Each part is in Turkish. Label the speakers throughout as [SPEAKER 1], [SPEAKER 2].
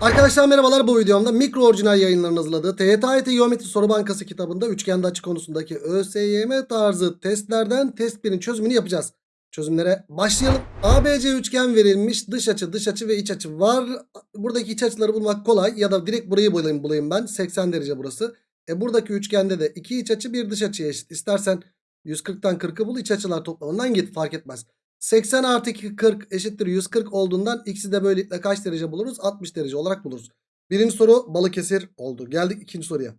[SPEAKER 1] Arkadaşlar merhabalar bu videomda mikro orijinal yayınların hazırladığı TYT Geometri Soru Bankası kitabında üçgende açı konusundaki ÖSYM tarzı testlerden test 1'in çözümünü yapacağız. Çözümlere başlayalım. ABC üçgen verilmiş dış açı dış açı ve iç açı var. Buradaki iç açıları bulmak kolay ya da direkt burayı bulayım, bulayım ben 80 derece burası. E buradaki üçgende de iki iç açı bir dış açıya eşit. İstersen 140'tan 40'ı bul iç açılar toplamından git fark etmez. 80 artı 2 40 eşittir 140 olduğundan x'i de böylelikle kaç derece buluruz? 60 derece olarak buluruz. Birinci soru Balıkesir oldu. Geldik ikinci soruya.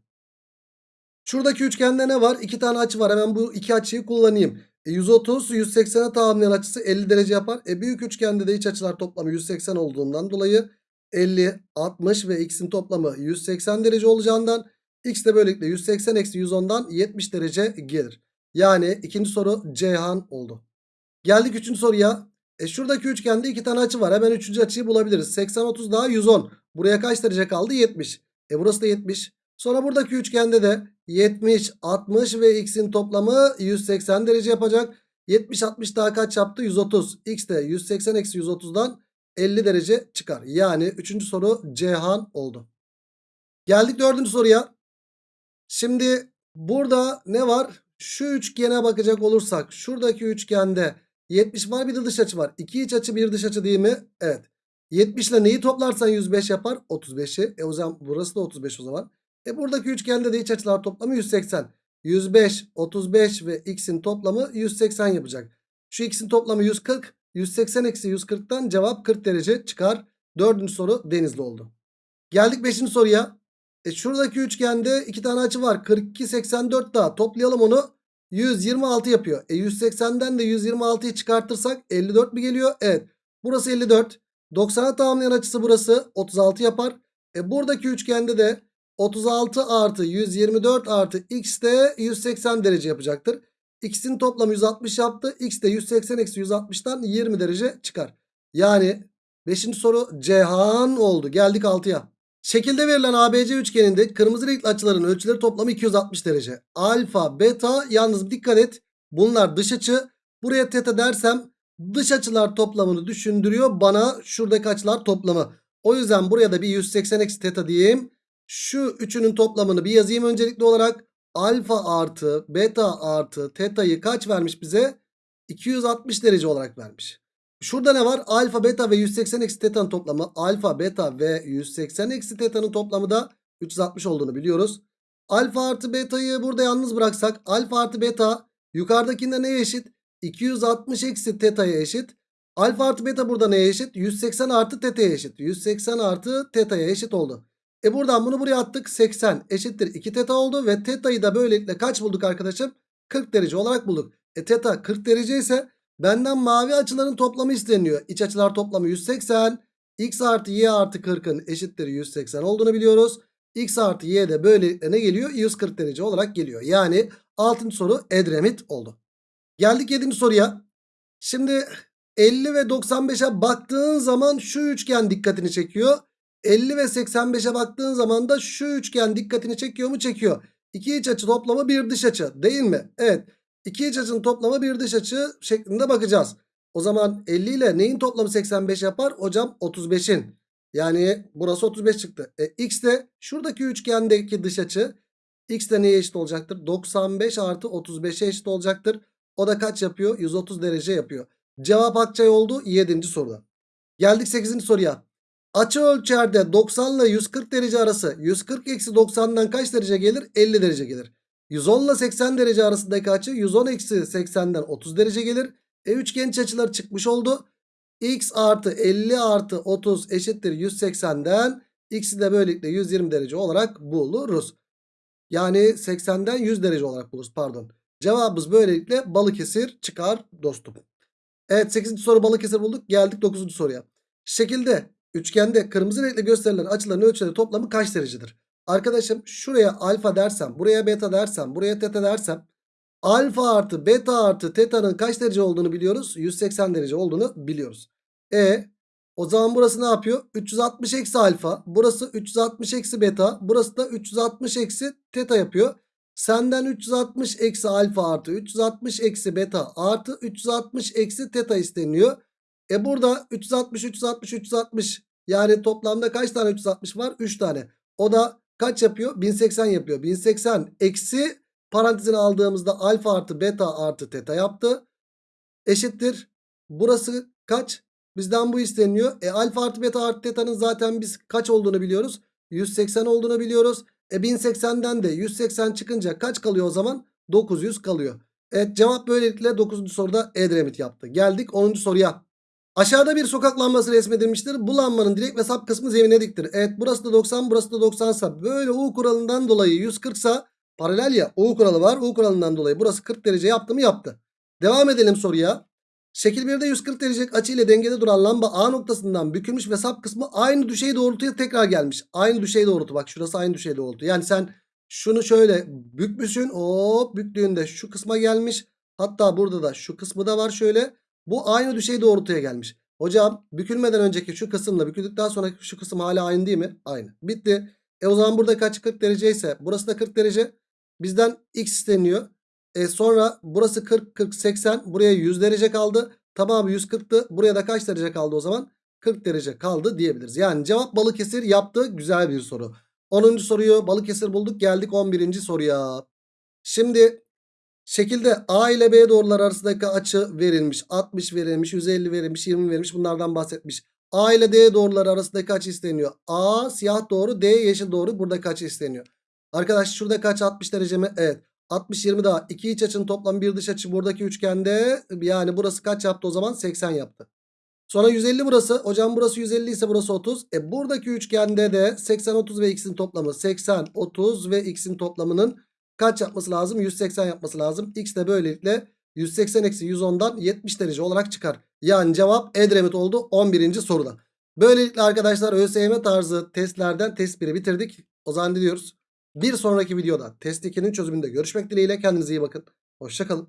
[SPEAKER 1] Şuradaki üçgende ne var? İki tane açı var. Hemen bu iki açıyı kullanayım. E 130 180'e tamamlayan açısı 50 derece yapar. E büyük üçgende de iç açılar toplamı 180 olduğundan dolayı 50, 60 ve x'in toplamı 180 derece olacağından x de böylelikle 180 eksi 110'dan 70 derece gelir. Yani ikinci soru Ceyhan oldu. Geldik üçüncü soruya. E şuradaki üçgende iki tane açı var. Hemen üçüncü açıyı bulabiliriz. 80 30 daha 110. Buraya kaç derece kaldı? 70. E burası da 70. Sonra buradaki üçgende de 70, 60 ve x'in toplamı 180 derece yapacak. 70, 60 daha kaç yaptı? 130. X de 180 eksi 130'dan 50 derece çıkar. Yani üçüncü soru Ceyhan oldu. Geldik dördüncü soruya. Şimdi burada ne var? Şu üçgene bakacak olursak şuradaki üçgende 70 var bir de dış açı var. 2 iç açı bir dış açı değil mi? Evet. 70 ile neyi toplarsan 105 yapar? 35'i. E o zaman burası da 35 o zaman. E buradaki üçgende de iç açılar toplamı 180. 105, 35 ve x'in toplamı 180 yapacak. Şu x'in toplamı 140. 180 eksi 140'tan cevap 40 derece çıkar. Dördüncü soru Denizli oldu. Geldik beşinci soruya. E şuradaki üçgende iki tane açı var. 42, 84 daha. Toplayalım onu. 126 yapıyor. E 180'den de 126'yı çıkartırsak 54 mi geliyor? Evet. Burası 54. 90'a tamamlayan açısı burası 36 yapar. E buradaki üçgende de 36 artı 124 artı x de 180 derece yapacaktır. X'in toplamı 160 yaptı. X de 180 eksi 160'tan 20 derece çıkar. Yani 5. soru Cihan oldu. Geldik 6'ya. Şekilde verilen ABC üçgeninde kırmızı renkli açıların ölçüleri toplamı 260 derece. Alfa, beta yalnız dikkat et. Bunlar dış açı. Buraya teta dersem dış açılar toplamını düşündürüyor bana şuradaki açılar toplamı. O yüzden buraya da bir 180 eksi teta diyeyim. Şu üçünün toplamını bir yazayım öncelikli olarak. Alfa artı beta artı teta'yı kaç vermiş bize? 260 derece olarak vermiş. Şurada ne var? Alfa, beta ve 180 eksi teta'nın toplamı. Alfa, beta ve 180 eksi teta'nın toplamı da 360 olduğunu biliyoruz. Alfa artı beta'yı burada yalnız bıraksak. Alfa artı beta yukarıdakinde neye eşit? 260 eksi teta'ya eşit. Alfa artı beta burada neye eşit? 180 artı teta'ya eşit. 180 artı teta'ya eşit oldu. E buradan bunu buraya attık. 80 eşittir 2 teta oldu. Ve teta'yı da böylelikle kaç bulduk arkadaşım? 40 derece olarak bulduk. E teta 40 derece ise Benden mavi açıların toplamı isteniyor. İç açılar toplamı 180. X artı Y artı 40'ın eşittir 180 olduğunu biliyoruz. X artı Y de böylelikle ne geliyor? 140 derece olarak geliyor. Yani 6. soru Edremit oldu. Geldik 7. soruya. Şimdi 50 ve 95'e baktığın zaman şu üçgen dikkatini çekiyor. 50 ve 85'e baktığın zaman da şu üçgen dikkatini çekiyor mu? Çekiyor. İki iç açı toplamı bir dış açı değil mi? Evet. İki iç açının toplamı bir dış açı şeklinde bakacağız. O zaman 50 ile neyin toplamı 85 yapar? Hocam 35'in. Yani burası 35 çıktı. E, x de şuradaki üçgendeki dış açı. X de neye eşit olacaktır? 95 artı 35'e eşit olacaktır. O da kaç yapıyor? 130 derece yapıyor. Cevap Akçay oldu 7. soruda. Geldik 8. soruya. Açı ölçerde 90 ile 140 derece arası 140 eksi 90'dan kaç derece gelir? 50 derece gelir. 110 ile 80 derece arasındaki açı 110 eksi 80'den 30 derece gelir. E üçgen iç açıları çıkmış oldu. X artı 50 artı 30 eşittir 180'den x'i de böylelikle 120 derece olarak buluruz. Yani 80'den 100 derece olarak buluruz pardon. Cevabımız böylelikle Balıkesir çıkar dostum. Evet 8. soru Balıkesir bulduk. Geldik 9. soruya. Şekilde üçgende kırmızı renkle gösterilen açıların ölçüleri toplamı kaç derecedir? Arkadaşım şuraya alfa dersem buraya beta dersem buraya teta dersem alfa artı beta artı teta'nın kaç derece olduğunu biliyoruz. 180 derece olduğunu biliyoruz. E o zaman burası ne yapıyor? 360 eksi alfa burası 360 eksi beta burası da 360 eksi teta yapıyor. Senden 360 eksi alfa artı 360 eksi beta artı 360 eksi teta isteniyor. E burada 360 360 360 Yani toplamda kaç tane 360 var? 3 tane. O da kaç yapıyor? 1080 yapıyor. 1080 eksi parantezine aldığımızda alfa artı beta artı teta yaptı. Eşittir. Burası kaç? Bizden bu isteniyor. E alfa artı beta artı teta'nın zaten biz kaç olduğunu biliyoruz. 180 olduğunu biliyoruz. E 1080'den de 180 çıkınca kaç kalıyor o zaman? 900 kalıyor. Evet cevap böylelikle 9. soruda Edremit yaptı. Geldik 10. soruya. Aşağıda bir sokak lambası resmedilmiştir. Bu lambanın direk ve sap kısmı zemine diktir. Evet burası da 90 burası da 90 sa böyle U kuralından dolayı 140 sa paralel ya U kuralı var. U kuralından dolayı burası 40 derece yaptı mı yaptı. Devam edelim soruya. Şekil 1'de 140 derecelik açı ile dengede duran lamba A noktasından bükülmüş ve sap kısmı aynı düşey doğrultuya tekrar gelmiş. Aynı düşey doğrultu bak şurası aynı düşey doğrultu. Yani sen şunu şöyle bükmüşsün hop büktüğünde şu kısma gelmiş. Hatta burada da şu kısmı da var şöyle. Bu aynı düşey doğrultuya gelmiş. Hocam bükülmeden önceki şu kısımla büküldükten sonraki şu kısım hala aynı değil mi? Aynı. Bitti. E o zaman burada kaç 40 derece ise burası da 40 derece. Bizden x isteniyor. E sonra burası 40, 40, 80. Buraya 100 derece kaldı. Tamamı 140'tı. Buraya da kaç derece kaldı o zaman? 40 derece kaldı diyebiliriz. Yani cevap Balıkesir yaptı. Güzel bir soru. 10. soruyu Balıkesir bulduk. Geldik 11. soruya. Şimdi şekilde A ile B doğrular arasındaki açı verilmiş. 60 verilmiş, 150 verilmiş, 20 verilmiş. Bunlardan bahsetmiş. A ile D doğruları arasındaki açı isteniyor. A siyah doğru, D yeşil doğru. Buradaki açı isteniyor. Arkadaş şurada kaç 60 derece mi? Evet. 60 20 daha. İki iç açının toplam bir dış açı buradaki üçgende. Yani burası kaç yaptı o zaman? 80 yaptı. Sonra 150 burası. Hocam burası 150 ise burası 30. E buradaki üçgende de 80 30 ve x'in toplamı 80 30 ve x'in toplamının kaç yapması lazım? 180 yapması lazım. X de böylelikle 180 eksi 110'dan 70 derece olarak çıkar. Yani cevap Edremit oldu 11. soruda. Böylelikle arkadaşlar ÖSYM tarzı testlerden test 1'i bitirdik. O zaman diliyoruz. Bir sonraki videoda test 2'nin çözümünde görüşmek dileğiyle kendinize iyi bakın. Hoşçakalın.